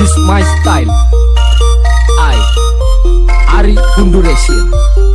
is my style. I Ari Undurasian